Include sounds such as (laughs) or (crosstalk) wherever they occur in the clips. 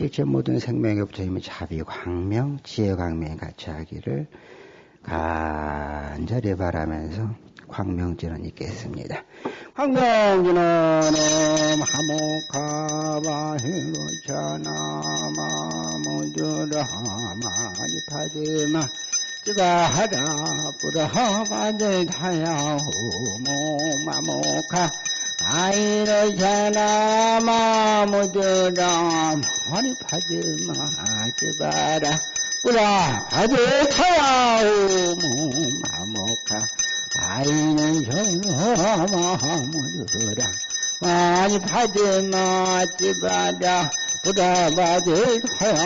일체 모든 생명의 부처님의 자비 광명, 지혜 광명이 같이 하기를 간절히 바라면서 광명지는 있겠습니다. 광명지는 하모카바힐로차나마무주라마니파지마. 찌바하라 뿌라하바데타야후모마모카 아이러샤나마무주라마니파지마 찌바라 뿌라하데타야후모마모카 아이는 정마무주라 많이 파지마 찌바라 부다바들 허영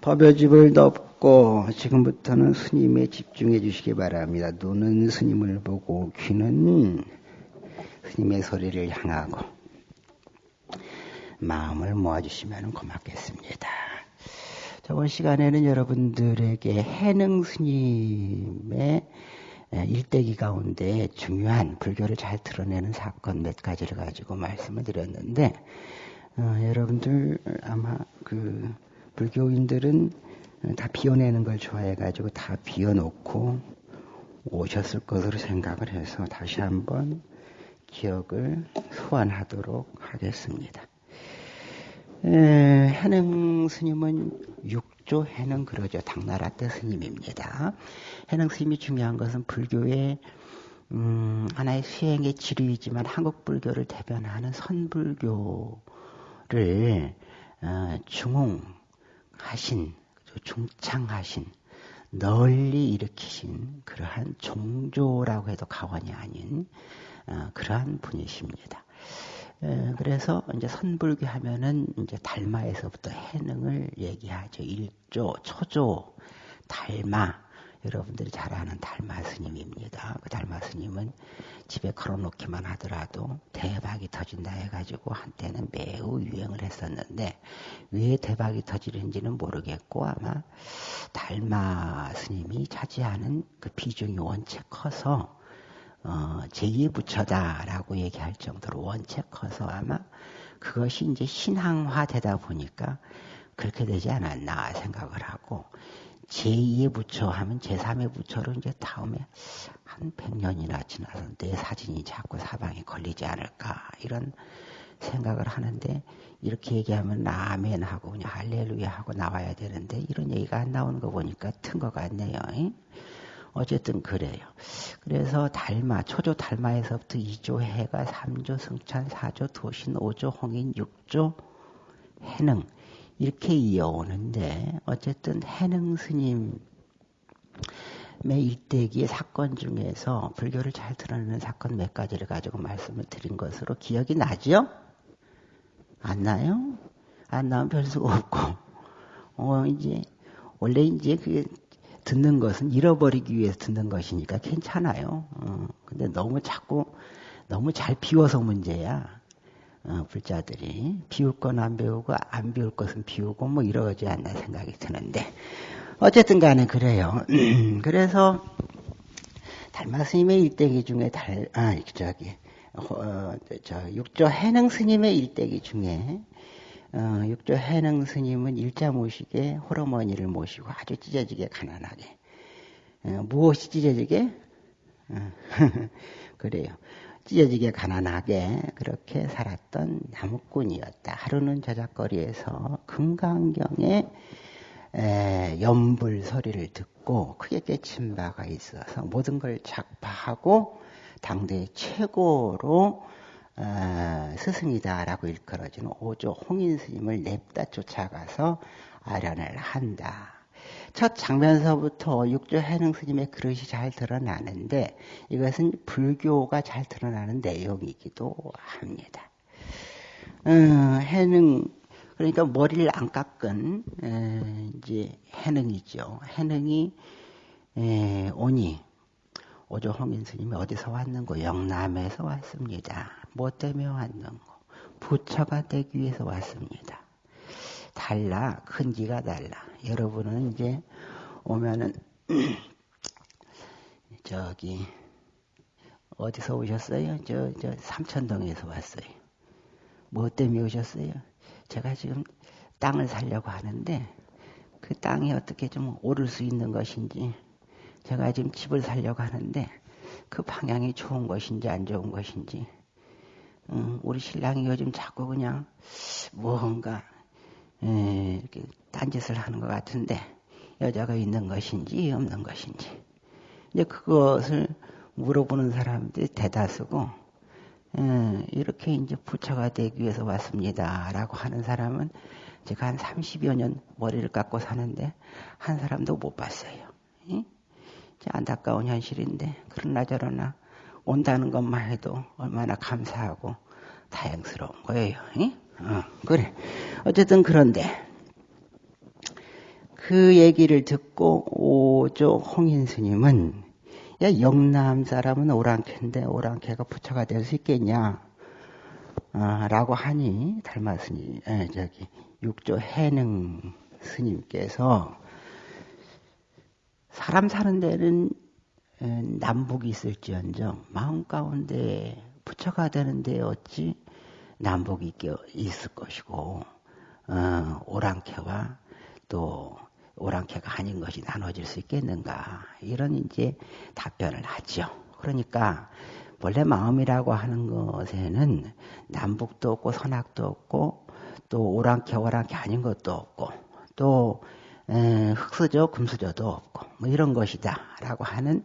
법요집을 덮고 지금부터는 스님에 집중해 주시기 바랍니다. 눈은 스님을 보고 귀는 스님의 소리를 향하고 마음을 모아주시면 고맙겠습니다. 저번 시간에는 여러분들에게 해능 스님의 일대기 가운데 중요한 불교를 잘 드러내는 사건 몇 가지를 가지고 말씀을 드렸는데 어, 여러분들 아마 그 불교인들은 다 비워내는 걸 좋아해가지고 다 비워놓고 오셨을 것으로 생각을 해서 다시 한번 기억을 소환하도록 하겠습니다. 해능 스님은 육조 해능 그러죠. 당나라 때 스님입니다. 해능 스님이 중요한 것은 불교의 음, 하나의 수행의 지류이지만 한국 불교를 대변하는 선불교를 어, 중흥하신 중창하신 널리 일으키신 그러한 종조라고 해도 가관이 아닌 어, 그러한 분이십니다. 그래서 이제 선불교 하면은 이제 달마에서부터 해능을 얘기하죠. 일조, 초조, 달마. 여러분들이 잘 아는 달마 스님입니다. 그 달마 스님은 집에 걸어놓기만 하더라도 대박이 터진다 해가지고 한때는 매우 유행을 했었는데 왜 대박이 터지는지는 모르겠고 아마 달마 스님이 차지하는 그 비중이 원체 커서 어, 제2의 부처다라고 얘기할 정도로 원체 커서 아마 그것이 이제 신앙화되다 보니까 그렇게 되지 않았나 생각을 하고 제2의 부처 하면 제3의 부처로 이제 다음에 한 100년이나 지나서 내 사진이 자꾸 사방에 걸리지 않을까 이런 생각을 하는데 이렇게 얘기하면 아멘 하고 그냥 할렐루야 하고 나와야 되는데 이런 얘기가 안 나오는 거 보니까 튼 것 같네요. 어쨌든 그래요. 그래서 달마, 초조 달마에서부터 2조 해가 3조 승찬, 4조 도신, 5조 홍인, 6조 해능 이렇게 이어오는데 어쨌든 해능 스님의 일대기의 사건 중에서 불교를 잘 드러내는 사건 몇 가지를 가지고 말씀을 드린 것으로 기억이 나죠? 안 나요? 안 나면 별 수가 없고 어 이제 원래 이제 그 듣는 것은 잃어버리기 위해서 듣는 것이니까 괜찮아요. 어, 근데 너무 자꾸 너무 잘 비워서 문제야. 어, 불자들이 비울 건 안 배우고 안 비울 것은 비우고 뭐 이러지 않나 생각이 드는데 어쨌든 간에 그래요. 그래서 달마 스님의 일대기 중에 달, 아, 저기, 어, 저, 육조 해능 스님의 일대기 중에 어, 육조 해능 스님은 일자 모시게 호러머니를 모시고 아주 찢어지게 가난하게. 어, 무엇이 찢어지게? 어, (laughs) 그래요. 찢어지게 가난하게 그렇게 살았던 나무꾼이었다. 하루는 저작거리에서 금강경에 에, 연불 소리를 듣고 크게 깨친 바가 있어서 모든 걸 작파하고 당대 최고로 어, 스승이다라고 일컬어지는 오조 홍인 스님을 냅다 쫓아가서 아련을 한다. 첫 장면서부터 육조 해능 스님의 그릇이 잘 드러나는데 이것은 불교가 잘 드러나는 내용이기도 합니다. 어, 해능 그러니까 머리를 안 깎은 에, 이제 해능이죠. 해능이 에, 오니 오조 홍인 스님이 어디서 왔는고 영남에서 왔습니다. 뭐 때문에 왔는고 부처가 되기 위해서 왔습니다. 달라 큰지가 달라. 여러분은 이제 오면은 (clears throat) 저기 어디서 오셨어요? 저, 저 삼천동에서 왔어요. 뭐 때문에 오셨어요? 제가 지금 땅을 살려고 하는데 그 땅이 어떻게 좀 오를 수 있는 것인지 제가 지금 집을 살려고 하는데 그 방향이 좋은 것인지 안 좋은 것인지 음, 우리 신랑이 요즘 자꾸 그냥 무언가 에, 이렇게 딴짓을 하는 것 같은데 여자가 있는 것인지 없는 것인지 이제 그것을 물어보는 사람들이 대다수고 에, 이렇게 이제 부처가 되기 위해서 왔습니다라고 하는 사람은 제가 한 30여 년 머리를 깎고 사는데 한 사람도 못 봤어요. 이? 안타까운 현실인데 그러나 저러나 온다는 것만 해도 얼마나 감사하고 다행스러운 거예요. 어, 그래. 어쨌든 그런데 그 얘기를 듣고 오조 홍인 스님은 야 영남 사람은 오랑캐인데 오랑캐가 부처가 될 수 있겠냐? 아, 라고 하니 닮았으니 에, 저기 육조 해능 스님께서 사람 사는 데는 남북이 있을지언정 마음 가운데 부처가 되는데 어찌 남북이 있을 것이고 어, 오랑캐와 또 오랑캐가 아닌 것이 나눠질 수 있겠는가 이런 이제 답변을 하죠. 그러니까 원래 마음이라고 하는 것에는 남북도 없고 선악도 없고 또 오랑캐 오랑캐 아닌 것도 없고 또 흑수저 금수저도 없고 뭐 이런 것이다라고 하는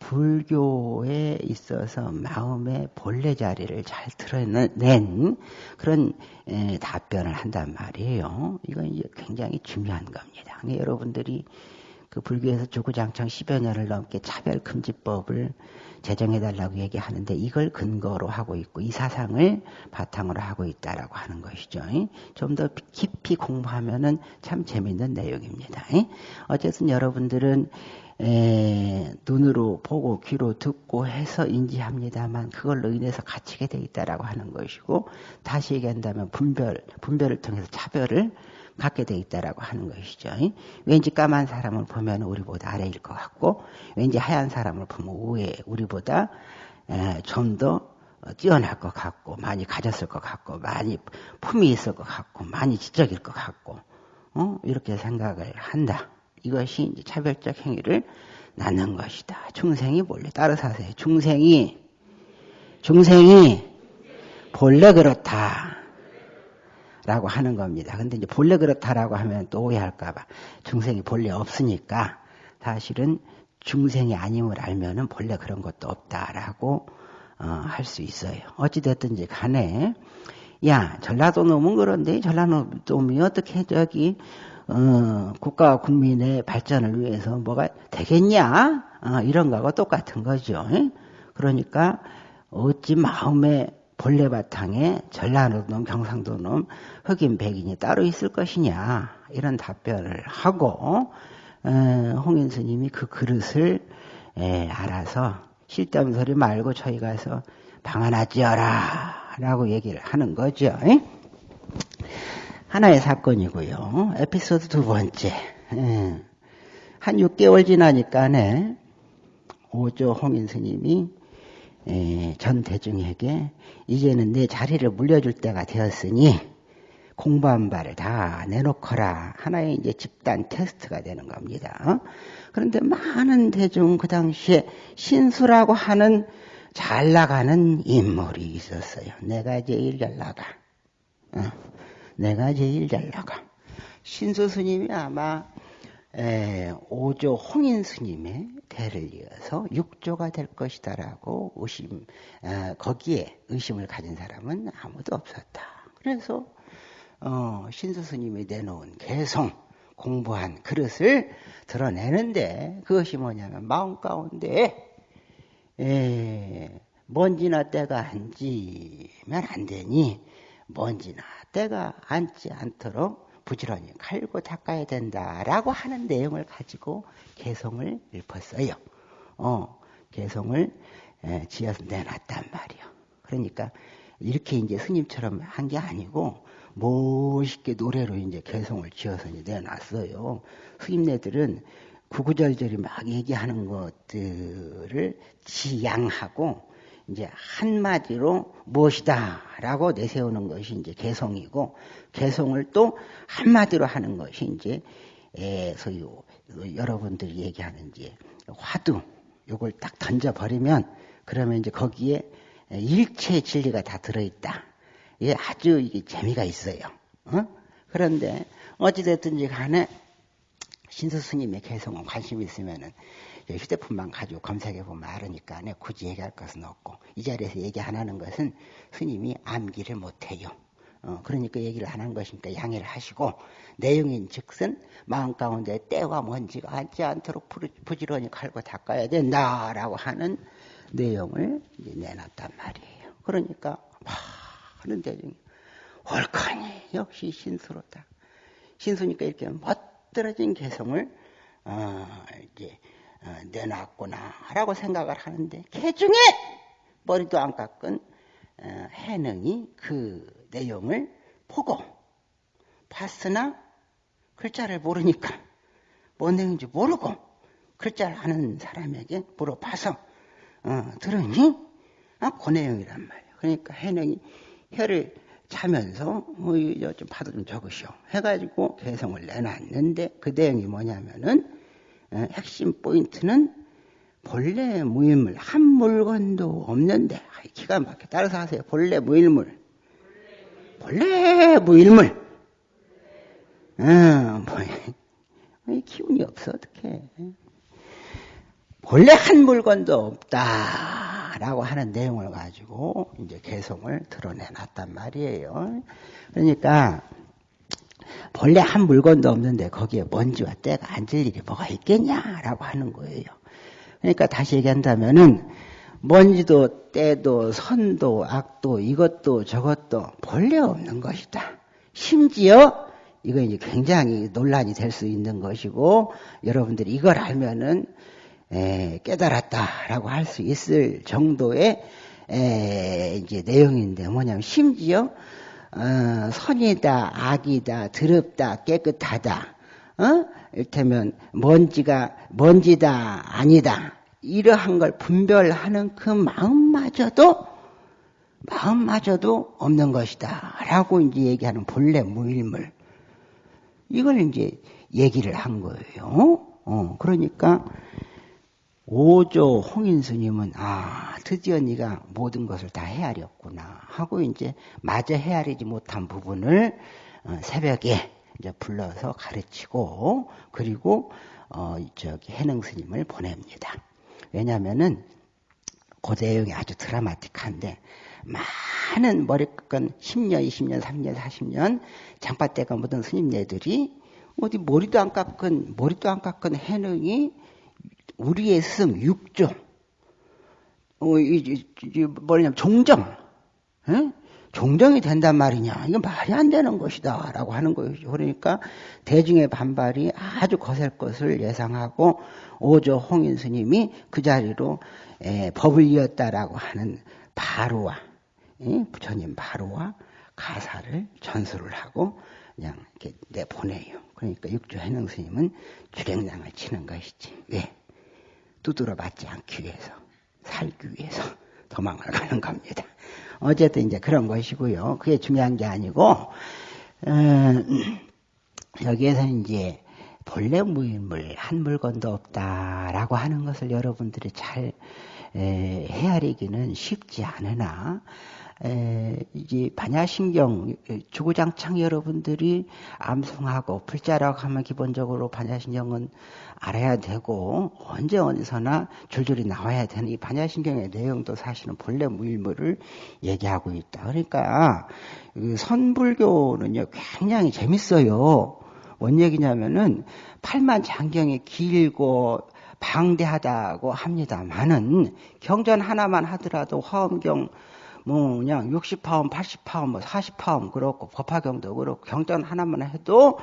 불교에 있어서 마음의 본래 자리를 잘 드러낸 그런 에, 답변을 한단 말이에요. 이건 굉장히 중요한 겁니다. 여러분들이 그 불교에서 주구장창 10여 년을 넘게 차별금지법을 제정해달라고 얘기하는데 이걸 근거로 하고 있고 이 사상을 바탕으로 하고 있다라고 하는 것이죠. 좀 더 깊이 공부하면은 참 재밌는 내용입니다. 어쨌든 여러분들은 에, 눈으로 보고 귀로 듣고 해서 인지합니다만 그걸로 인해서 갇히게 돼 있다라고 하는 것이고 다시 얘기한다면 분별 분별을 통해서 차별을 갖게 돼 있다라고 하는 것이죠. 왠지 까만 사람을 보면 우리보다 아래일 것 같고 왠지 하얀 사람을 보면 우에 우리보다 좀 더 뛰어날 것 같고 많이 가졌을 것 같고 많이 품이 있을 것 같고 많이 지적일 것 같고 어? 이렇게 생각을 한다. 이것이 이제 차별적 행위를 낳는 것이다. 중생이 본래 따라사세요. 중생이 중생이 본래 그렇다. 라고 하는 겁니다. 근데 이제 본래 그렇다라고 하면 또 오해할까봐 중생이 본래 없으니까 사실은 중생이 아님을 알면은 본래 그런 것도 없다라고 어, 할 수 있어요. 어찌됐든지 간에 야 전라도 놈은 그런데 전라도 놈이 어떻게 저기 어, 국가 국민의 발전을 위해서 뭐가 되겠냐? 어, 이런 거하고 똑같은 거죠. 그러니까 어찌 마음의 본래 바탕에 전라도 놈, 경상도 놈, 흑인, 백인이 따로 있을 것이냐 이런 답변을 하고 어, 홍인 스님이 그 그릇을 에, 알아서 실담 소리 말고 저희 가서 방 하나 지어라 라고 얘기를 하는 거죠. 에? 하나의 사건이고요. 에피소드 두 번째. 예. 한 6개월 지나니까네 오조 홍인 스님이 예, 전 대중에게 이제는 내 자리를 물려줄 때가 되었으니 공부한 바를 다 내놓거라. 하나의 이제 집단 테스트가 되는 겁니다. 그런데 많은 대중 그 당시에 신수라고 하는 잘 나가는 인물이 있었어요. 내가 제일 잘 나가. 어. 내가 제일 잘 나가. 신수 스님이 아마 에, 5조 홍인 스님의 대를 이어서 6조가 될 것이다라고 의심, 에, 거기에 의심을 가진 사람은 아무도 없었다. 그래서 어, 신수 스님이 내놓은 개성, 공부한 그릇을 드러내는데 그것이 뭐냐면 마음 가운데 에, 먼지나 때가 앉으면 안 되니 먼지나 때가 앉지 않도록 부지런히 칼고 닦아야 된다라고 하는 내용을 가지고 개성을 읊었어요. 어, 개성을 에, 지어서 내놨단 말이요. 그러니까 이렇게 이제 스님처럼 한 게 아니고 멋있게 노래로 이제 개성을 지어서 이제 내놨어요. 스님네들은 구구절절히 막 얘기하는 것들을 지양하고 이제 한마디로 무엇이다라고 내세우는 것이 이제 개성이고 개성을 또 한마디로 하는 것이 이제 에, 소위 여러분들이 얘기하는 이제 화두 요걸 딱 던져 버리면 그러면 이제 거기에 일체 진리가 다 들어있다. 이게 아주 이게 재미가 있어요. 어? 그런데 어찌됐든지 간에 신수 스님의 개성은 관심 있으면은 휴대폰만 가지고 검색해 보면 알으니까 굳이 얘기할 것은 없고 이 자리에서 얘기 안 하는 것은 스님이 암기를 못해요. 어, 그러니까 얘기를 안 한 것이니까 양해를 하시고 내용인 즉슨 마음 가운데 때와 먼지가 앉지 않도록 부지런히 갈고 닦아야 된다라고 하는 내용을 내놨단 말이에요. 그러니까 많은 대중이 옳거니 역시 신수로다. 신수니까 이렇게 멋들어진 개성을 어, 이제 어, 내놨구나라고 생각을 하는데 개 중에 머리도 안 깎은 어, 해능이 그 내용을 보고 봤으나 글자를 모르니까 뭔 내용인지 모르고 글자를 아는 사람에게 물어봐서 어, 들으니 아, 그 내용이란 말이에요. 그러니까 해능이 혀를 차면서 뭐, 좀 파도 좀 적으시오. 해가지고 개성을 내놨는데 그 내용이 뭐냐면은 어, 핵심 포인트는 본래 무일물 한 물건도 없는데 기가 막혀. 따라서 하세요. 본래 무일물. 본래 무일물. 어, 뭐, 기운이 없어. 어떻게 본래 한 물건도 없다라고 하는 내용을 가지고 이제 개성을 드러내놨단 말이에요. 그러니까 본래 한 물건도 없는데 거기에 먼지와 때가 앉을 일이 뭐가 있겠냐라고 하는 거예요. 그러니까 다시 얘기한다면은 먼지도 때도 선도 악도 이것도 저것도 본래 없는 것이다. 심지어 이거 이제 굉장히 논란이 될 수 있는 것이고 여러분들이 이걸 알면은 에, 깨달았다라고 할 수 있을 정도의 에, 이제 내용인데 뭐냐면 심지어 어, 선이다, 악이다, 더럽다, 깨끗하다. 어? 이를테면 먼지가 먼지다, 아니다. 이러한 걸 분별하는 그 마음마저도 마음마저도 없는 것이다. 라고 이제 얘기하는 본래 무일물. 이걸 이제 얘기를 한 거예요. 어, 그러니까 오조 홍인 스님은 아 드디어 네가 모든 것을 다 헤아렸구나 하고 이제 마저 헤아리지 못한 부분을 어, 새벽에 이제 불러서 가르치고 그리고 어 저기 해능 스님을 보냅니다. 왜냐하면은 그 내용이 아주 드라마틱한데 많은 머리끈 10년, 20년, 30년, 40년 장파대가 묻은 스님네들이 어디 머리도 안 깎은 머리도 안 깎은 해능이 우리의 스승 육조, 어, 이, 이, 이, 뭐냐면 종정, 에? 종정이 된단 말이냐? 이건 말이 안 되는 것이다. 라고 하는 거죠. 그러니까 대중의 반발이 아주 거셀 것을 예상하고 오조 홍인 스님이 그 자리로 에, 법을 이었다라고 하는 바로와, 에? 부처님 바로와 가사를 전수를 하고 그냥 이렇게 내보내요. 그러니까 육조 해능 스님은 주랭랑을 치는 것이지. 왜? 두드러 맞지 않기 위해서, 살기 위해서 (laughs) 도망을 가는 겁니다. 어쨌든 이제 그런 것이고요. 그게 중요한 게 아니고, 어, (clears throat) 여기에서 이제 본래 무인물, 한 물건도 없다라고 하는 것을 여러분들이 잘 에, 헤아리기는 쉽지 않으나, 에, 이제 반야신경 주구장창 여러분들이 암송하고 불자라고 하면 기본적으로 반야신경은 알아야 되고 언제 어디서나 줄줄이 나와야 되는 이 반야신경의 내용도 사실은 본래 무일물을 얘기하고 있다. 그러니까 그 선불교는요 굉장히 재밌어요. 뭔 얘기냐면은 팔만 장경이 길고 방대하다고 합니다만은 경전 하나만 하더라도 화엄경 뭐 그냥 60파움, 80파움, 뭐 40파움 그렇고 법화경도 그렇고 경전 하나만 해도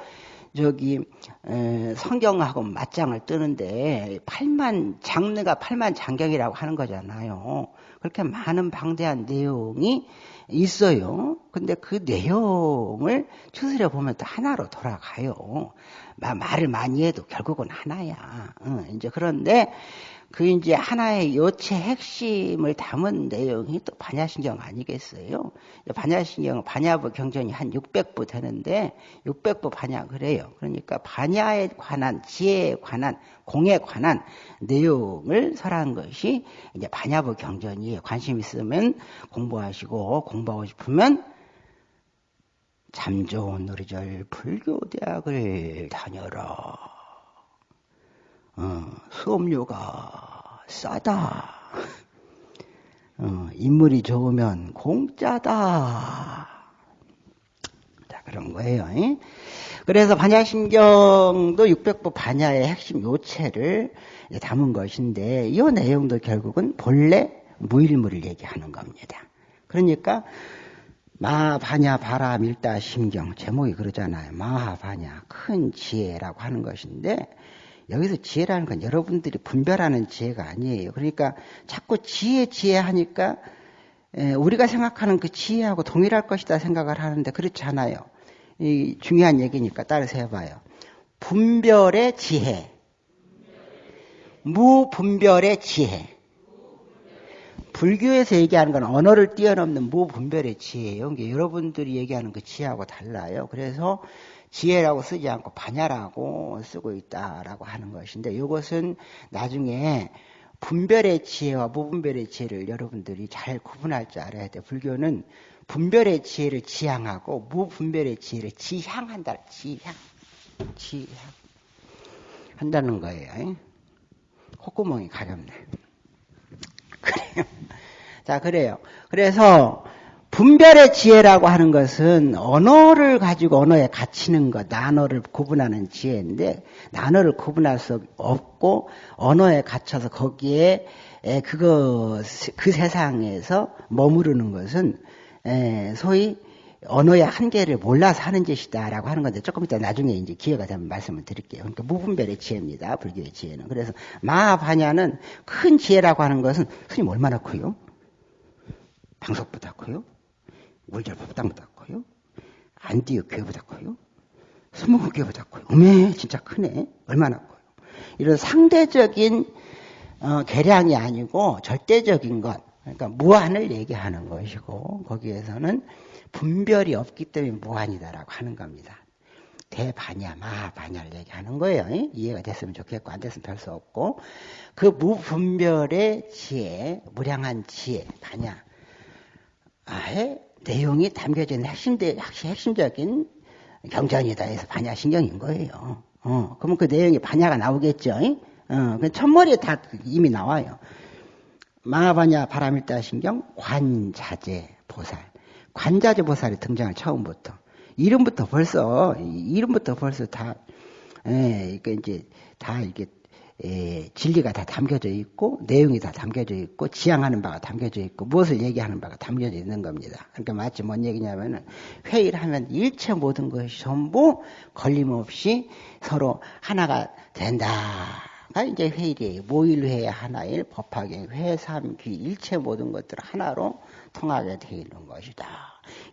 저기 에, 성경하고 맞짱을 뜨는데 8만 장르가 8만 장경이라고 하는 거잖아요. 그렇게 많은 방대한 내용이 있어요. 근데 그 내용을 추스려 보면 또 하나로 돌아가요. 말을 많이 해도 결국은 하나야. 어, 이제 그런데 그 이제 하나의 요체 핵심을 담은 내용이 또 반야신경 아니겠어요? 반야신경, 반야부 경전이 한 600부 되는데 600부 반야 그래요. 그러니까 반야에 관한 지혜에 관한 공에 관한 내용을 설한 것이 이제 반야부 경전이에요. 관심 있으면 공부하시고 공부하고 싶으면 참 좋은 우리절 불교대학을 다녀라. 어, 수업료가 싸다. 어, 인물이 좋으면 공짜다. 자, 그런 거예요. 이? 그래서 반야신경도 600부 반야의 핵심 요체를 담은 것인데, 이 내용도 결국은 본래 무일물을 얘기하는 겁니다. 그러니까, 마하바냐 바라 밀다 심경 제목이 그러잖아요. 마하바냐 큰 지혜라고 하는 것인데 여기서 지혜라는 건 여러분들이 분별하는 지혜가 아니에요. 그러니까 자꾸 지혜, 지혜 하니까 우리가 생각하는 그 지혜하고 동일할 것이다 생각을 하는데 그렇지 않아요. 이 중요한 얘기니까 따라서 해봐요. 분별의 지혜. 무분별의 지혜. 불교에서 얘기하는 건 언어를 뛰어넘는 무분별의 지혜예요. 여러분들이 얘기하는 그 지혜하고 달라요. 그래서 지혜라고 쓰지 않고 반야라고 쓰고 있다라고 하는 것인데 이것은 나중에 분별의 지혜와 무분별의 지혜를 여러분들이 잘 구분할 줄 알아야 돼. 불교는 분별의 지혜를 지향하고 무분별의 지혜를 지향한다. 지향. 지향. 한다는 거예요. 콧구멍이 가렵네. 그래요. (laughs) 자, 그래요. 그래서 분별의 지혜라고 하는 것은 언어를 가지고 언어에 갇히는 것, 단어를 구분하는 지혜인데 단어를 구분할 수 없고 언어에 갇혀서 거기에 그거 그 세상에서 머무르는 것은 소위 언어의 한계를 몰라서 하는 짓이다라고 하는 건데 조금 이따 나중에 이제 기회가 되면 말씀을 드릴게요. 그러니까 무분별의 지혜입니다. 불교의 지혜는. 그래서 마하바냐는 큰 지혜라고 하는 것은 스님 얼마나 커요? 방석보다 커요? 물절법당보다 커요. 안디어 교보다 커요. 스무고 교보다 커요. 어메 진짜 크네. 얼마나 커요. 이런 상대적인 어, 계량이 아니고 절대적인 것. 그러니까 무한을 얘기하는 것이고 거기에서는 분별이 없기 때문에 무한이다라고 하는 겁니다. 대반야, 마반야를 얘기하는 거예요. 이해가 됐으면 좋겠고 안 됐으면 별 수 없고 그 무분별의 지혜, 무량한 지혜, 반야. 아예 내용이 담겨져 있는 핵심대, 핵심적인 경전이다 해서 반야신경인 거예요. 어, 그러면 그 내용이 반야가 나오겠죠. 어, 그 첫머리에 다 이미 나와요. 마하반야 바람일다 신경 관자재 보살. 관자재 보살이 등장을 처음부터. 이름부터 벌써, 이름부터 벌써 다, 예, 그러니까 이제 다 이게 예, 진리가 다 담겨져 있고 내용이 다 담겨져 있고 지향하는 바가 담겨져 있고 무엇을 얘기하는 바가 담겨져 있는 겁니다. 그러니까 마치 뭔 얘기냐면은 회의를 하면 일체 모든 것이 전부 걸림없이 서로 하나가 된다 가 이제 회의예요. 모일회 하나일 법학의 회삼귀 일체 모든 것들 하나로 통하게 되어 있는 것이다.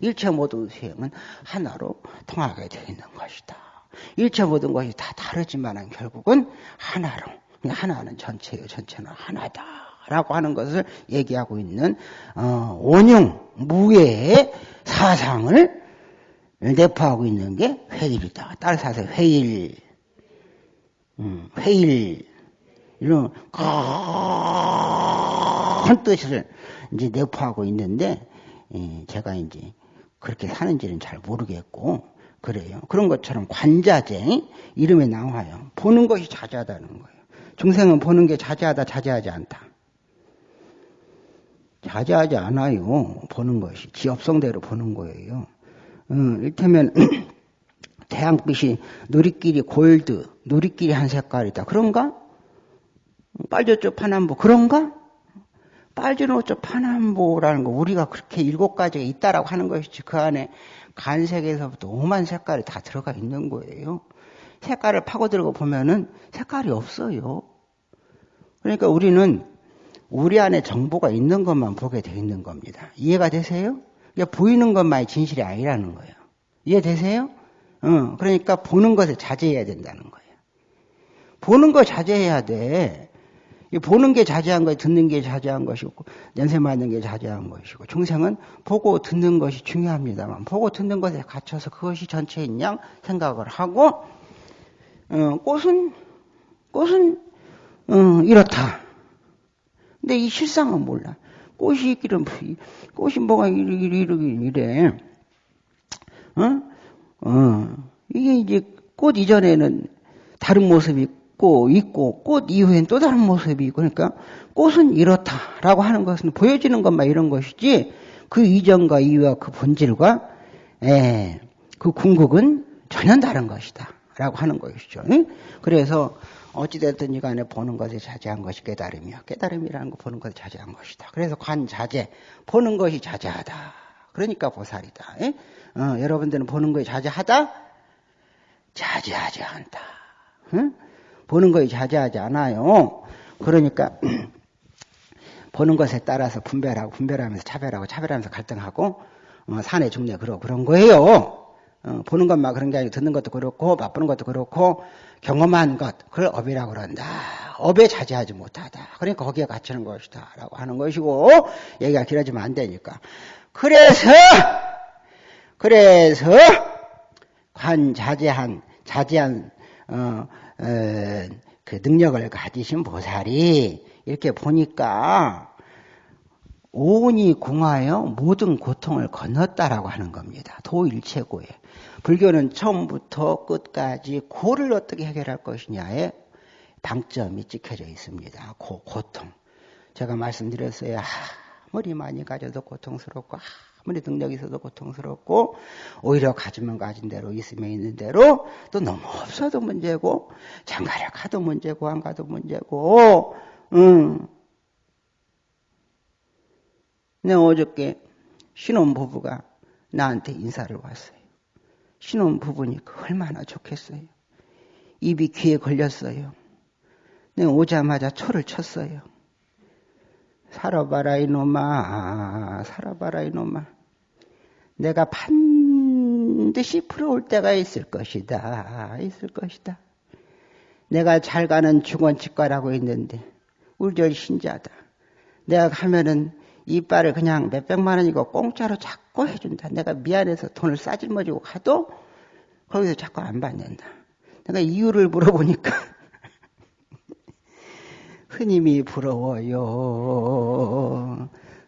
일체 모든 수행은 하나로 통하게 되어 있는 것이다. 일체 모든 것이 다 다르지만 결국은 하나로 하나는 전체예요. 전체는 하나다 라고 하는 것을 얘기하고 있는 어, 원형 무예의 사상을 내포하고 있는 게 회일이다. 따라서 하세요. 회일, 음, 회일 이런 큰 뜻을 이제 내포하고 있는데 예, 제가 이제 그렇게 사는지는 잘 모르겠고 그래요. 그런 것처럼 관자재 이름에 나와요. 보는 것이 자제하다는 거예요. 중생은 보는 게 자제하다 자제하지 않다. 자제하지 않아요. 보는 것이 지업성대로 보는 거예요. 음, 이를테면 (clears throat) 태양빛이 누리끼리 골드, 누리끼리 한 색깔이다. 그런가? 빨주쪽 파남보 그런가? 빨주노쪽 파남보라는 거 우리가 그렇게 일곱 가지가 있다라고 하는 것이지 그 안에 간색에서부터 오만 색깔이 다 들어가 있는 거예요. 색깔을 파고들고 보면은 색깔이 없어요. 그러니까 우리는 우리 안에 정보가 있는 것만 보게 돼 있는 겁니다. 이해가 되세요? 그러니까 보이는 것만이 진실이 아니라는 거예요. 이해되세요? 어, 그러니까 보는 것을 자제해야 된다는 거예요. 보는 거 자제해야 돼. 보는 게 자제한 것이 듣는 게 자제한 것이고 연세 맞는 게 자제한 것이고 중생은 보고 듣는 것이 중요합니다만 보고 듣는 것에 갇혀서 그것이 전체인 양 생각을 하고 어, 꽃은 꽃은 어, 이렇다. 근데 이 실상은 몰라. 꽃이 있기는 꽃이 뭐가 이렇게 이래. 어? 어. 이게 이제 꽃 이전에는 다른 모습이 있고, 있고, 꽃 이후엔 또 다른 모습이 있고, 그러니까 꽃은 이렇다라고 하는 것은 보여지는 것만 이런 것이지, 그 이전과 이후와 그 본질과, 에, 그 궁극은 전혀 다른 것이다. 라고 하는 것이죠. 그래서 어찌됐든 이간에 보는 것에 자제한 것이 깨달음이야. 깨달음이라는 거 보는 것에 자제한 것이다. 그래서 관자제, 보는 것이 자제하다. 그러니까 보살이다. 어, 여러분들은 보는 것이 자제하다? 자제하지 않다. 응? 보는 것이 자제하지 않아요. 그러니까 (clears throat) 보는 것에 따라서 분별하고 분별하면서 차별하고 차별하면서 갈등하고 어, 산의 중내 그러 그런 거예요. 어, 보는 것만 그런 게 아니고 듣는 것도 그렇고 맛보는 것도 그렇고 경험한 것 그걸 업이라고 그런다. 업에 자제하지 못하다. 그러니까 거기에 갇히는 것이다. 라고 하는 것이고 얘기가 길어지면 안 되니까. 그래서 그래서 관자제한 자제한 어, 어, 그 능력을 가지신 보살이 이렇게 보니까 오온이 궁하여 모든 고통을 건넜다라고 하는 겁니다. 도일체고에. 불교는 처음부터 끝까지 고를 어떻게 해결할 것이냐에 방점이 찍혀져 있습니다. 고, 고통. 제가 말씀드렸어요. 아무리 많이 가져도 고통스럽고 아무리 능력이 있어도 고통스럽고 오히려 가지면 가진 대로 있으면 있는 대로 또 너무 없어도 문제고 장가를 가도 문제고 안 가도 문제고 음. 내 어저께 신혼 부부가 나한테 인사를 왔어요. 신혼 부부니 얼마나 좋겠어요. 입이 귀에 걸렸어요. 내가 오자마자 초를 쳤어요. 살아봐라 이놈아. 살아봐라 이놈아. 내가 반드시 풀어올 때가 있을 것이다. 있을 것이다. 내가 잘 가는 중원치과라고 있는데 울절 신자다. 내가 가면은 이빨을 그냥 몇백만 원이고 공짜로 자꾸 해준다. 내가 미안해서 돈을 싸질머지고 가도 거기서 자꾸 안 받는다. 내가 이유를 물어보니까 스님이 부러워요.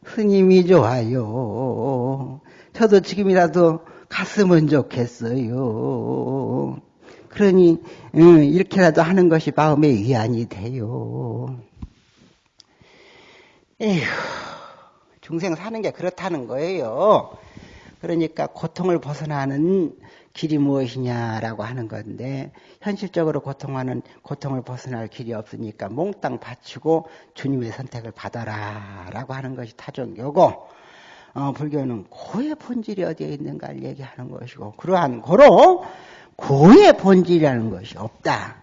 스님이 좋아요. 저도 지금이라도 갔으면 좋겠어요. 그러니 이렇게라도 하는 것이 마음의 위안이 돼요. 에휴. 중생 사는 게 그렇다는 거예요. 그러니까 고통을 벗어나는 길이 무엇이냐라고 하는 건데 현실적으로 고통하는 고통을 벗어날 길이 없으니까 몽땅 바치고 주님의 선택을 받아라라고 하는 것이 타종교고 어, 불교는 고의 본질이 어디에 있는가를 얘기하는 것이고 그러한 고로 고의 본질이라는 것이 없다.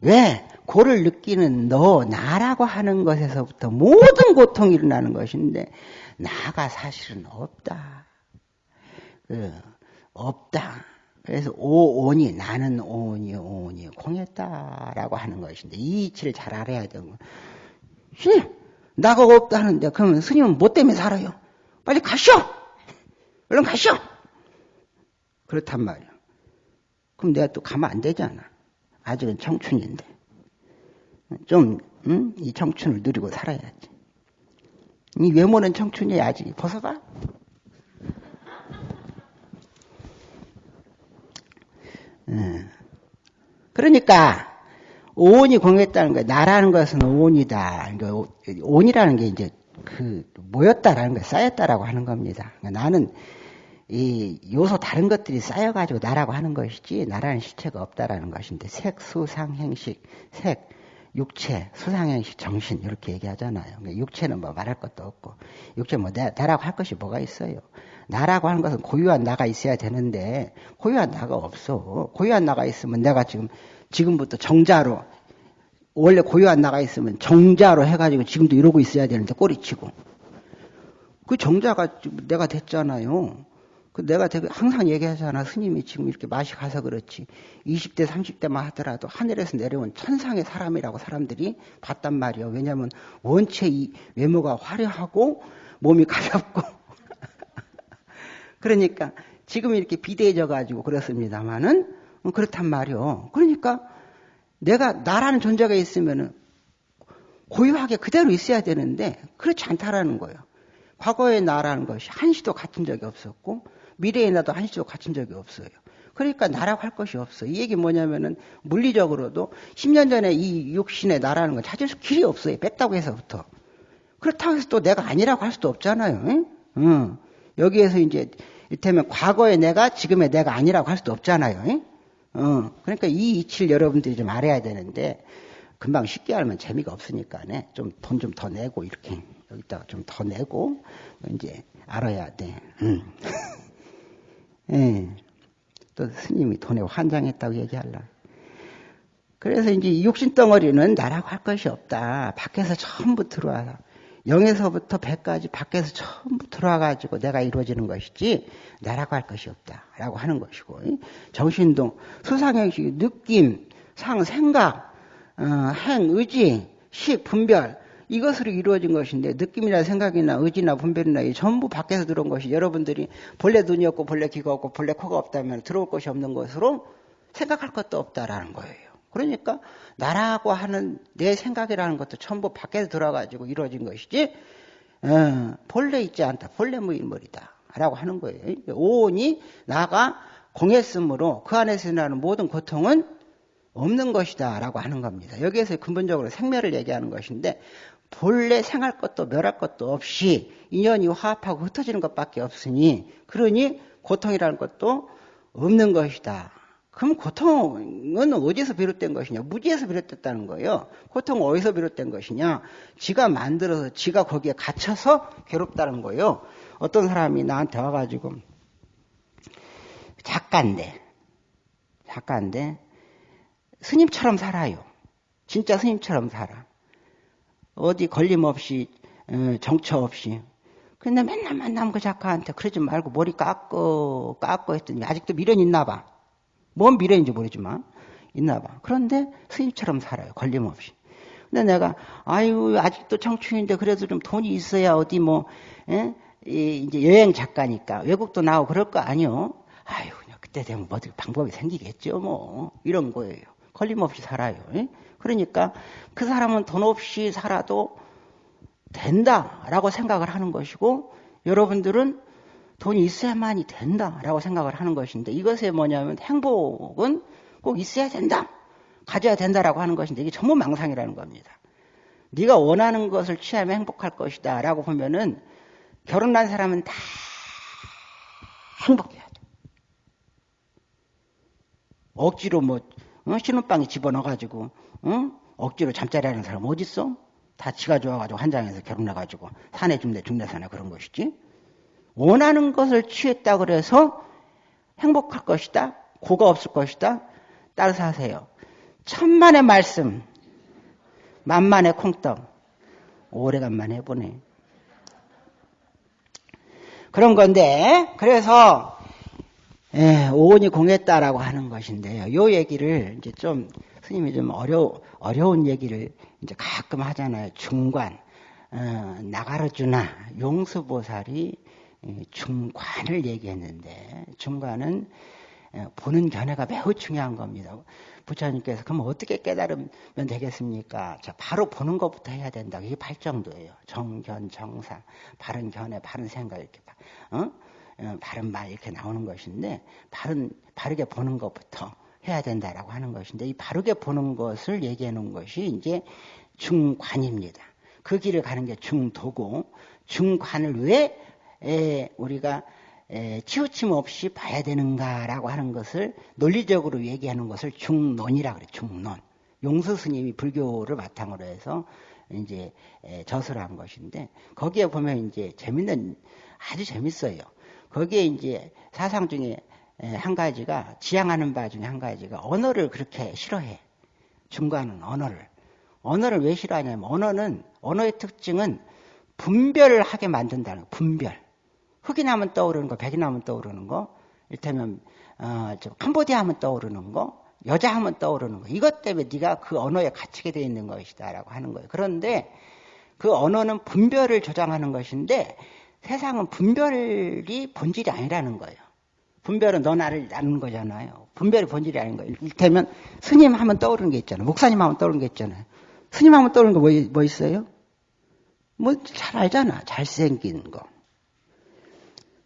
왜? 고를 느끼는 너, 나라고 하는 것에서부터 모든 고통이 일어나는 것인데, 나가 사실은 없다. 그, 없다. 그래서 오온이, 나는 오온이, 오온이 공했다라고 하는 것인데, 이 이치를 잘 알아야 되는 거. 씨, 나가 없다는데, 그러면 스님은 뭐 때문에 살아요? 빨리 가시오! 얼른 가시오! 그렇단 말이야. 그럼 내가 또 가면 안 되잖아. 아직은 청춘인데. 좀, 응? 이 청춘을 누리고 살아야지. 이 외모는 청춘이야, 아직. 벗어봐. 그러니까, 오온이 공했다는 거야. 나라는 것은 오온이다. 그러니까 온이라는 게 이제 그 모였다라는 거 쌓였다라고 하는 겁니다. 그러니까 나는 이 요소 다른 것들이 쌓여가지고 나라고 하는 것이지 나라는 실체가 없다라는 것인데 색, 수, 상, 행식, 색, 육체, 수상행식, 정신 이렇게 얘기하잖아요. 그러니까 육체는 뭐 말할 것도 없고 육체 뭐 나, 나라고 할 것이 뭐가 있어요. 나라고 하는 것은 고유한 나가 있어야 되는데 고유한 나가 없어. 고유한 나가 있으면 내가 지금 지금부터 정자로 원래 고유한 나가 있으면 정자로 해가지고 지금도 이러고 있어야 되는데 꼬리치고 그 정자가 내가 됐잖아요. 그 내가 항상 얘기하잖아. 스님이 지금 이렇게 맛이 가서 그렇지. 20대, 30대만 하더라도 하늘에서 내려온 천상의 사람이라고 사람들이 봤단 말이야. 왜냐면 원체 이 외모가 화려하고 몸이 가볍고. (laughs) 그러니까 지금 이렇게 비대해져 가지고 그렇습니다만은 그렇단 말이요. 그러니까 내가 나라는 존재가 있으면은 고유하게 그대로 있어야 되는데 그렇지 않다라는 거예요. 과거의 나라는 것이 한시도 갖춘 적이 없었고 미래의 나도 한시도 갖춘 적이 없어요. 그러니까 나라고 할 것이 없어. 이 얘기 뭐냐면은 물리적으로도 10년 전에 이 육신의 나라는 건 찾을 수 길이 없어요. 뺐다고 해서부터. 그렇다고 해서 또 내가 아니라고 할 수도 없잖아요. 응? 응. 여기에서 이제 이를테면 과거의 내가 지금의 내가 아니라고 할 수도 없잖아요. 응? 어, 그러니까 이 이치를 여러분들이 좀 알아야 되는데 금방 쉽게 알면 재미가 없으니까 좀돈 좀 더 내고 이렇게 여기다가 좀 더 내고 이제 알아야 돼. 음. (laughs) 예. 또 스님이 돈에 환장했다고 얘기할라. 그래서 이제 육신 덩어리는 나라고 할 것이 없다. 밖에서 전부 들어와서 영에서부터 백까지 밖에서 전부 들어와가지고 내가 이루어지는 것이지 나라고 할 것이 없다라고 하는 것이고 정신동 수상형식 느낌 상 생각 어, 행, 의지, 식, 분별 이것으로 이루어진 것인데 느낌이나 생각이나 의지나 분별이나 전부 밖에서 들어온 것이 여러분들이 본래 눈이 없고 본래 귀가 없고 본래 코가 없다면 들어올 것이 없는 것으로 생각할 것도 없다라는 거예요. 그러니까 나라고 하는 내 생각이라는 것도 전부 밖에서 들어가지고 이루어진 것이지 어, 본래 있지 않다. 본래 무인물이다. 라고 하는 거예요. 오온이 나가 공했으므로 그 안에서 일어나는 모든 고통은 없는 것이다 라고 하는 겁니다. 여기에서 근본적으로 생멸을 얘기하는 것인데 본래 생할 것도 멸할 것도 없이 인연이 화합하고 흩어지는 것밖에 없으니 그러니 고통이라는 것도 없는 것이다. 그럼 고통은 어디서 비롯된 것이냐? 무지에서 비롯됐다는 거예요. 고통은 어디서 비롯된 것이냐? 지가 만들어서 지가 거기에 갇혀서 괴롭다는 거예요. 어떤 사람이 나한테 와가지고 작가인데 작가인데 스님처럼 살아요. 진짜 스님처럼 살아. 어디 걸림 없이 어, 정처 없이. 근데 맨날 만나면 그 작가한테 그러지 말고 머리 깎고 깎고 했더니 아직도 미련 있나 봐. 뭔 미련인지 모르지만 있나 봐. 그런데 스님처럼 살아요. 걸림없이. 근데 내가 아유 아직도 청춘인데 그래도 좀 돈이 있어야 어디 뭐 에? 이제 여행 작가니까 외국도 나오고 그럴 거 아니요. 아유 그냥 그때 되면 뭐 어떻게 방법이 생기겠죠 뭐 이런 거예요. 걸림없이 살아요. 그러니까 그 사람은 돈 없이 살아도 된다라고 생각을 하는 것이고 여러분들은 돈이 있어야만이 된다라고 생각을 하는 것인데 이것에 뭐냐면 행복은 꼭 있어야 된다. 가져야 된다라고 하는 것인데 이게 전부 망상이라는 겁니다. 네가 원하는 것을 취하면 행복할 것이다 라고 보면은 결혼한 사람은 다 행복해야 돼. 억지로 뭐 어? 신혼방에 집어넣어가지고 어? 억지로 잠자리 하는 사람 어디 있어? 다 지가 좋아가지고 한장에서 결혼해가지고 산에 죽네 죽네 산에 그런 것이지. 원하는 것을 취했다 그래서 행복할 것이다. 고가 없을 것이다. 따라서 하세요. 천만의 말씀, 만만의 콩떡. 오래간만에 해보네. 그런 건데, 그래서 예, 오온이 공했다라고 하는 것인데요. 요 얘기를 이제 좀 스님이 좀 어려 어려운 얘기를 이제 가끔 하잖아요. 중관 어, 나가르주나 용수보살이 중관을 얘기했는데 중관은 보는 견해가 매우 중요한 겁니다. 부처님께서 그럼 어떻게 깨달으면 되겠습니까? 자, 바로 보는 것부터 해야 된다. 이게 발정도예요. 정견, 정상, 바른 견해, 바른 생각 이렇게 어? 어, 바른 말 이렇게 나오는 것인데 바른 바르게 보는 것부터 해야 된다라고 하는 것인데 이 바르게 보는 것을 얘기해 놓은 것이 이제 중관입니다. 그 길을 가는 게 중도고 중관을 왜 에, 우리가 에, 치우침 없이 봐야 되는가라고 하는 것을 논리적으로 얘기하는 것을 중론이라 그래 중론. 용수 스님이 불교를 바탕으로 해서 이제 에, 저술한 것인데 거기에 보면 이제 재밌는 아주 재밌어요. 거기에 이제 사상 중에 한 가지가 지향하는 바 중에 한 가지가 언어를 그렇게 싫어해. 중간은 언어를. 언어를 왜 싫어하냐면 언어는 언어의 특징은 분별을 하게 만든다는 거. 분별. 흑인 하면 떠오르는 거, 백인 하면 떠오르는 거, 일테면 어, 좀 캄보디아 하면 떠오르는 거, 여자 하면 떠오르는 거. 이것 때문에 네가 그 언어에 갇히게 되어 있는 것이다라고 하는 거예요. 그런데 그 언어는 분별을 조장하는 것인데 세상은 분별이 본질이 아니라는 거예요. 분별은 너 나를 나누는 거잖아요. 분별이 본질이 아닌 거예요. 이를테면 스님 하면 떠오르는 게 있잖아요. 목사님 하면 떠오르는 게 있잖아요. 스님 하면 떠오르는 거 뭐 뭐 있어요? 뭐 잘 알잖아. 잘생긴 거.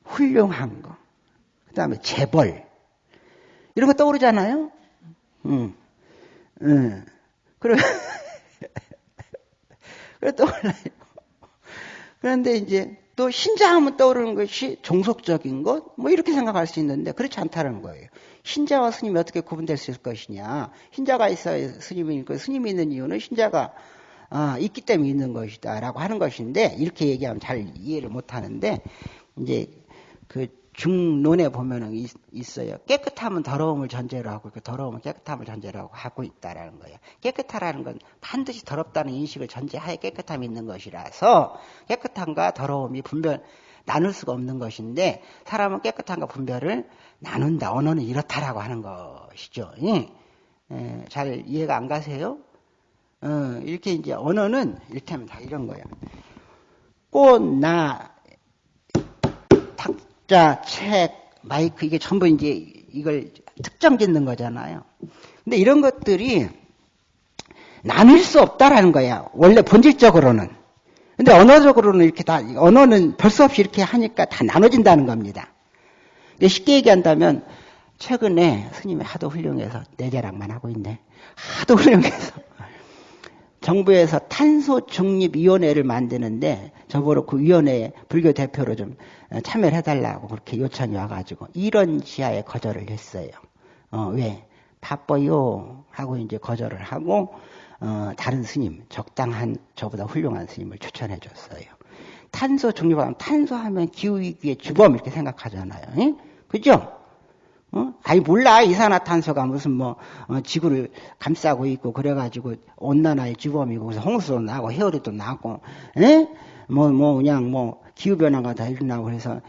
훌륭한 거. 그 다음에 재벌. 이런 거 떠오르잖아요. 응. 응. 그래. (laughs) 그래 떠올라요. 그런데 이제 또 신자하면 떠오르는 것이 종속적인 것, 뭐 이렇게 생각할 수 있는데 그렇지 않다는 거예요. 신자와 스님이 어떻게 구분될 수 있을 것이냐. 신자가 있어야 스님이 있고 스님이 있는 이유는 신자가 아, 있기 때문에 있는 것이다라고 하는 것인데 이렇게 얘기하면 잘 이해를 못 하는데 이제 그 중론에 보면은 있, 어요 깨끗함은 더러움을 전제로 하고 그 더러움은 깨끗함을 전제로 하고 하고 있다라는 거예요. 깨끗하라는 건 반드시 더럽다는 인식을 전제하에 깨끗함이 있는 것이라서 깨끗함과 더러움이 분별 나눌 수가 없는 것인데 사람은 깨끗함과 분별을 나눈다. 언어는 이렇다라고 하는 것이죠. 예. 예, 잘 이해가 안 가세요? 어, 이렇게 이제 언어는 하면 다 이런 거야. 꽃, 나, 탁 자, 책, 마이크 이게 전부 이제 이걸 특정 짓는 거잖아요. 근데 이런 것들이 나눌 수 없다라는 거야. 원래 본질적으로는. 근데 언어적으로는 이렇게 다, 언어는 별 수 없이 이렇게 하니까 다 나눠진다는 겁니다. 쉽게 얘기한다면, 최근에 스님이 하도 훌륭해서 내 자랑만 하고 있네. 하도 훌륭해서 정부에서 탄소 중립위원회를 만드는데 저보러 그 위원회에 불교 대표로 좀 참여를 해달라고 그렇게 요청이 와가지고 이런 지하에 거절을 했어요. 어, 왜? 바빠요. 하고 이제 거절을 하고, 어, 다른 스님, 적당한, 저보다 훌륭한 스님을 추천해 줬어요. 탄소 중립하면 탄소하면 기후위기의 주범 이렇게 생각하잖아요. 에? 그죠? 어? 아니 몰라 이산화탄소가 무슨 뭐 어, 지구를 감싸고 있고 그래가지고 온난화의 주범이고 그래서 홍수도 나고 해열이도 나고 뭐 뭐 뭐 그냥 뭐 기후 변화가 다 일어나고 그래서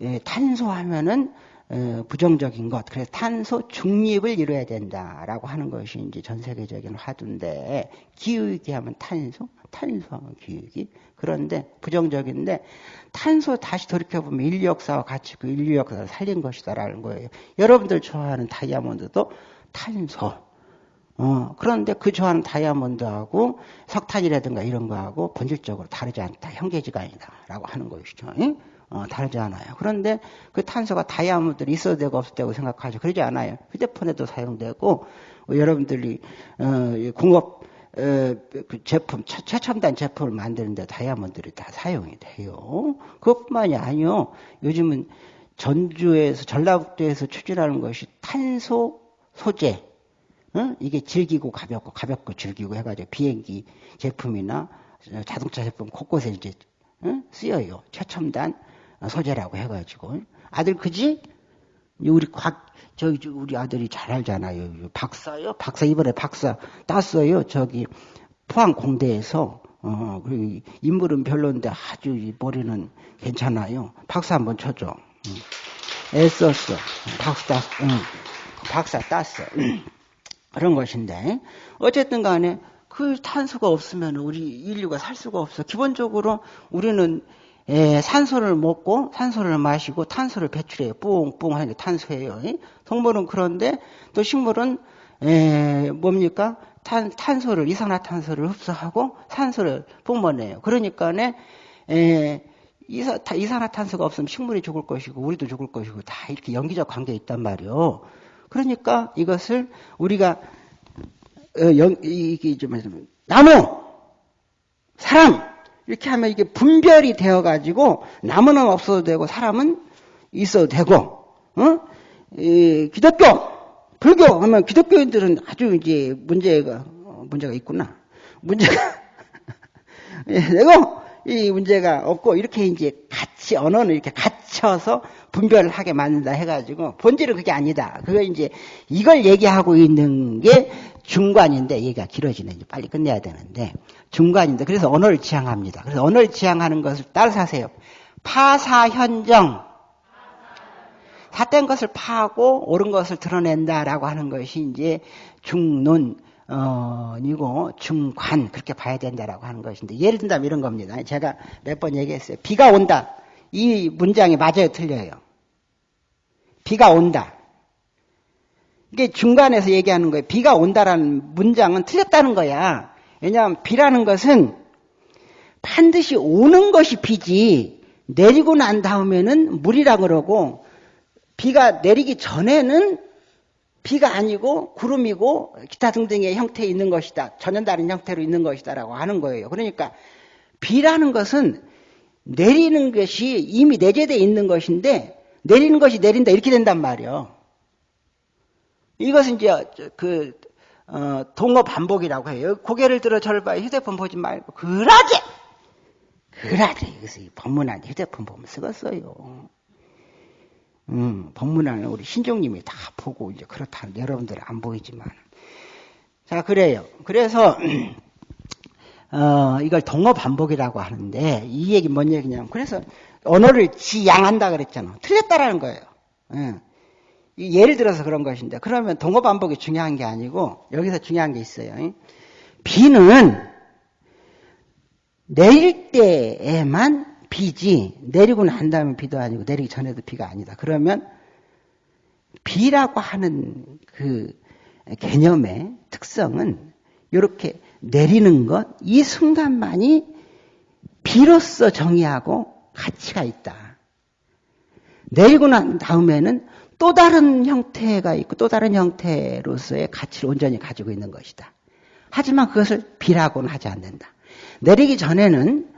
예, 탄소하면은 어, 부정적인 것 그래서 탄소 중립을 이루어야 된다라고 하는 것이 이제 전 세계적인 화두인데 기후위기 하면 탄소 탄소하면 기후위기 그런데 부정적인데 탄소 다시 돌이켜보면 인류 역사와 같이 그 인류 역사를 살린 것이다라는 거예요. 여러분들 좋아하는 다이아몬드도 탄소. 어, 그런데 그 좋아하는 다이아몬드하고 석탄이라든가 이런 거하고 본질적으로 다르지 않다. 형제지간이다라고 하는 것이죠. 응? 어, 다르지 않아요. 그런데 그 탄소가 다이아몬드를 있어도 되고 없어도 되고 생각하죠. 그러지 않아요. 휴대폰에도 사용되고, 어, 여러분들이, 어, 공업, 그 제품, 최 첨단 제품을 만드는데 다이아몬드를 다 사용이 돼요. 그것뿐만이 아니요. 요즘은 전주에서, 전라북도에서 추진하는 것이 탄소 소재. 어? 이게 질기고 가볍고, 가볍고 질기고 해가지고 비행기 제품이나 자동차 제품 곳곳에 이제 어? 쓰여요. 최첨단 소재라고 해가지고. 아들 그지? 우리 곽, 저기 우리 아들이 잘 알잖아요. 박사요? 박사 이번에 박사 땄어요. 저기 포항 공대에서 어, 그리고 인물은 별론데 아주 머리는 괜찮아요. 박사 한번 쳐줘. 응. 애썼어. 박사 땄, 응. 박사 땄어. 그런 것인데 어쨌든 간에 그 탄소가 없으면 우리 인류가 살 수가 없어. 기본적으로 우리는 예, 산소를 먹고 산소를 마시고 탄소를 배출해요. 뿡뿡 하는 게 탄소예요. 동물은 그런데 또 식물은 예, 뭡니까? 탄, 탄소를 이산화탄소를 흡수하고 산소를 뿜어내요. 그러니까네 예, 이산화탄소가 없으면 식물이 죽을 것이고 우리도 죽을 것이고 다 이렇게 연기적 관계에 있단 말이요. 그러니까 이것을 우리가 어, 연, 이게 좀 나무, 사람 이렇게 하면 이게 분별이 되어 가지고 나무는 없어도 되고 사람은 있어도 되고, 어? 이, 기독교, 불교 하면 기독교인들은 아주 이제 문제가 문제가 있구나. 문제가 (laughs) 되고 이 문제가 없고 이렇게 이제 같이 언어는 이렇게 갇혀서 분별을 하게 만든다 해가지고 본질은 그게 아니다. 그거 이제 이걸 얘기하고 있는 게 중관인데 얘기가 길어지네. 이제 빨리 끝내야 되는데 중관인데 그래서 언어를 지향합니다. 그래서 언어를 지향하는 것을 따라서 하세요. 파사현정. 삿된 것을 파하고 옳은 것을 드러낸다라고 하는 것이 이제 중론, 어, 이고 중관 그렇게 봐야 된다라고 하는 것인데 예를 든다면 이런 겁니다. 제가 몇 번 얘기했어요. 비가 온다. 이 문장이 맞아요, 틀려요. 비가 온다. 이게 중간에서 얘기하는 거예요. 비가 온다라는 문장은 틀렸다는 거야. 왜냐하면 비라는 것은 반드시 오는 것이 비지 내리고 난 다음에는 물이라 그러고 비가 내리기 전에는 비가 아니고 구름이고 기타 등등의 형태에 있는 것이다. 전혀 다른 형태로 있는 것이다라고 하는 거예요. 그러니까 비라는 것은 내리는 것이 이미 내재되어 있는 것인데 내리는 것이 내린다 이렇게 된단 말이에요. 이것은 이제 그 어, 동어 반복이라고 해요. 고개를 들어 저를 봐 휴대폰 보지 말고 그러게 그러게 그래서 이 법문안 휴대폰 보면 쓰겠어요. 음, 법문안은 우리 신종님이 다 보고 이제 그렇다 여러분들 안 보이지만 자 그래요. 그래서 (clears throat) 어, 이걸 동어 반복이라고 하는데 이 얘기 뭔 얘기냐면 그래서 언어를 지양한다 그랬잖아. 틀렸다라는 거예요. 예. 예를 들어서 그런 것인데 그러면 동어 반복이 중요한 게 아니고 여기서 중요한 게 있어요. 비는 내릴 때에만 비지 내리고 난 다음에 비도 아니고 내리기 전에도 비가 아니다. 그러면 비라고 하는 그 개념의 특성은 이렇게 내리는 것, 이 순간만이 비로서 정의하고 가치가 있다. 내리고 난 다음에는 또 다른 형태가 있고 또 다른 형태로서의 가치를 온전히 가지고 있는 것이다. 하지만 그것을 비라고는 하지 않는다. 내리기 전에는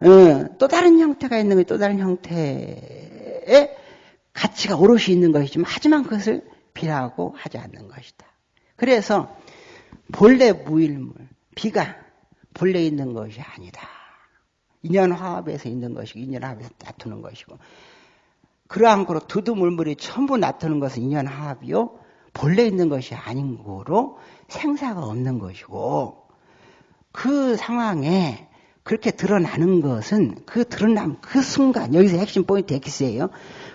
어, 또 다른 형태가 있는 게또 다른 형태의 가치가 오롯이 있는 것이지만 하지만 그것을 비라고 하지 않는 것이다. 그래서 본래 무일물, 비가 본래 있는 것이 아니다. 인연 화합에서 있는 것이고 인연 화합에서 나타는 것이고 그러한 거로 두두 물물이 전부 나타나는 것은 인연 화합이요. 본래 있는 것이 아닌 거로 생사가 없는 것이고 그 상황에 그렇게 드러나는 것은 그 드러남 그 순간 여기서 핵심 포인트 X예요.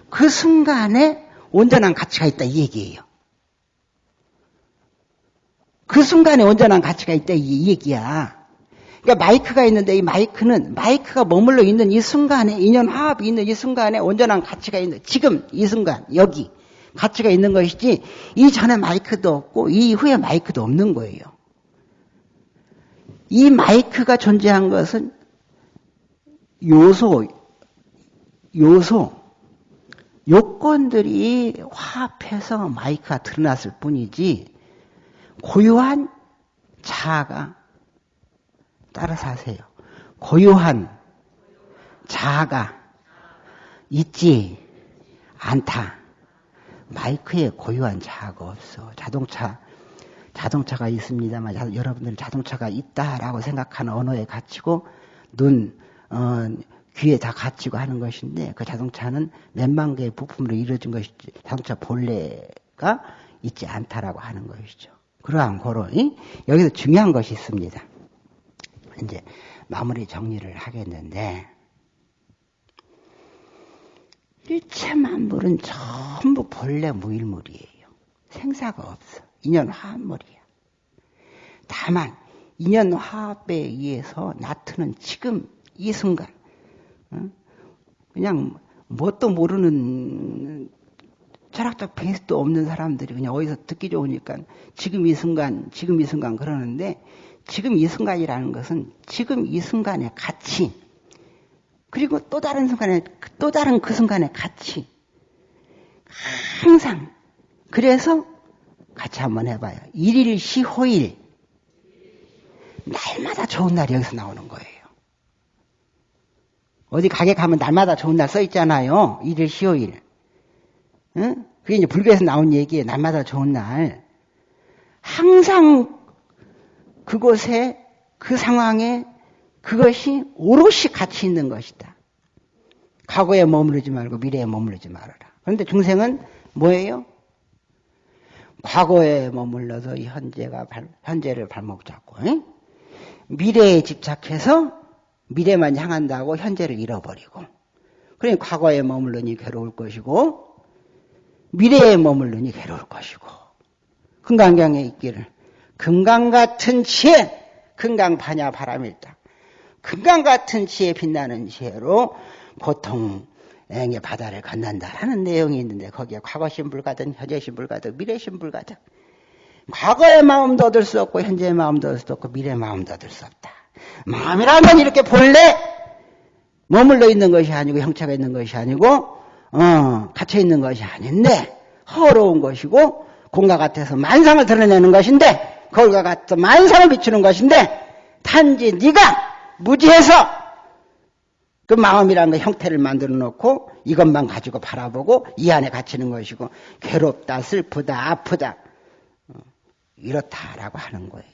그 순간에 온전한 가치가 있다 이 얘기예요. 그 순간에 온전한 가치가 있다 이 얘기야. 그러니까 마이크가 있는데 이 마이크는 마이크가 머물러 있는 이 순간에 인연 화합이 있는 이 순간에 온전한 가치가 있는 지금 이 순간 여기 가치가 있는 것이지 이전에 마이크도 없고 이후에 마이크도 없는 거예요. 이 마이크가 존재한 것은 요소 요소 요건들이 화합해서 마이크가 드러났을 뿐이지 고유한 자아가 따라서 하세요. 고유한 자아가 있지 않다. 마이크에 고유한 자아가 없어. 자동차, 자동차가 있습니다만 여러분들은 자동차가 있다라고 생각하는 언어에 갇히고 눈, 어, 귀에 다 갇히고 하는 것인데 그 자동차는 몇만 개의 부품으로 이루어진 것이지 자동차 본래가 있지 않다라고 하는 것이죠. 그러한 고로 여기서 중요한 것이 있습니다. 이제 마무리 정리를 하겠는데 일체 만물은 전부 본래 무일물이에요. 생사가 없어. 인연 화합물이야. 다만 인연 화합에 의해서 나트는 지금 이 순간 그냥 뭣도 모르는 철학적 베이스도 없는 사람들이 그냥 어디서 듣기 좋으니까 지금 이 순간, 지금 이 순간 그러는데 지금 이 순간이라는 것은 지금 이 순간의 가치, 그리고 또 다른 순간에, 또 다른 그 순간의 가치. 항상. 그래서 같이 한번 해봐요. 일일 시호일. 날마다 좋은 날이 여기서 나오는 거예요. 어디 가게 가면 날마다 좋은 날 써 있잖아요. 일일 시호일. 응? 그게 이제 불교에서 나온 얘기예요. 날마다 좋은 날. 항상 그곳에 그 상황에 그것이 오롯이 가치 있는 것이다. 과거에 머무르지 말고 미래에 머무르지 말아라. 그런데 중생은 뭐예요? 과거에 머물러서 현재가 현재를 발목 잡고 에? 미래에 집착해서 미래만 향한다고 현재를 잃어버리고 그러니 과거에 머물르니 괴로울 것이고 미래에 머물르니 괴로울 것이고 금강경에 있기를 금강 같은 지혜 금강 반야 바람일다. 금강 같은 지혜 빛나는 지혜로 보통 앵의 바다를 건넌다라는 내용이 있는데 거기에 과거 신불 가든 현재 신불 가든 미래 신불 가든 과거의 마음도 얻을 수 없고 현재의 마음도 얻을 수 없고 미래의 마음도 얻을 수 없다. 마음이라는 이렇게 본래 머물러 있는 것이 아니고 형체가 있는 것이 아니고 어, 갇혀 있는 것이 아닌데 허로운 것이고 공과 같아서 만상을 드러내는 것인데 거울과 같아서 만상을 비추는 것인데 단지 네가 무지해서 그 마음이라는 그 형태를 만들어 놓고 이것만 가지고 바라보고 이 안에 갇히는 것이고 괴롭다 슬프다 아프다 어, 이렇다라고 하는 거예요.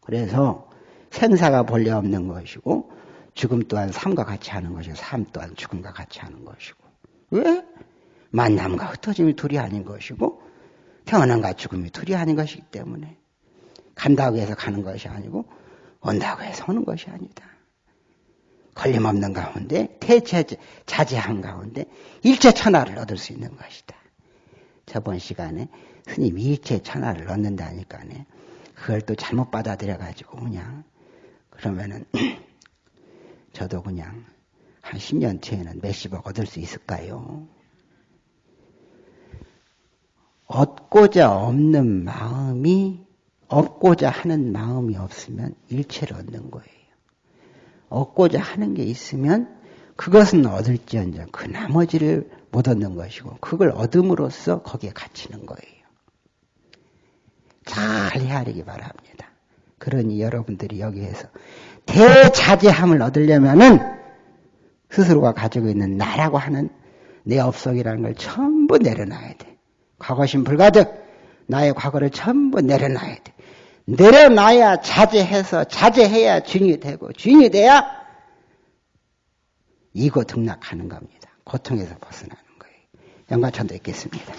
그래서 생사가 본래 없는 것이고 죽음 또한 삶과 같이 하는 것이고 삶 또한 죽음과 같이 하는 것이고 왜? 만남과 흩어짐이 둘이 아닌 것이고 태어남과 죽음이 둘이 아닌 것이기 때문에 간다고 해서 가는 것이 아니고 온다고 해서 오는 것이 아니다. 걸림없는 가운데 대체 자제한 가운데 일체 천하를 얻을 수 있는 것이다. 저번 시간에 스님 일체 천하를 얻는다니까네. 그걸 또 잘못 받아들여 가지고 그냥 그러면은 (clears throat) 저도 그냥 한 10년 뒤에는 몇십억 얻을 수 있을까요? 얻고자 없는 마음이 얻고자 하는 마음이 없으면 일체를 얻는 거예요. 얻고자 하는 게 있으면 그것은 얻을지언정 그 나머지를 못 얻는 것이고 그걸 얻음으로써 거기에 갇히는 거예요. 잘 헤아리기 바랍니다. 그러니 여러분들이 여기에서 대자제함을 얻으려면은 스스로가 가지고 있는 나라고 하는 내 업속이라는 걸 전부 내려놔야 돼. 과거심 불가득 나의 과거를 전부 내려놔야 돼. 내려놔야 자제해서 자제해야 주인이 되고 주인이 돼야 이고 등락하는 겁니다. 고통에서 벗어나는 거예요. 영가천도 있겠습니다.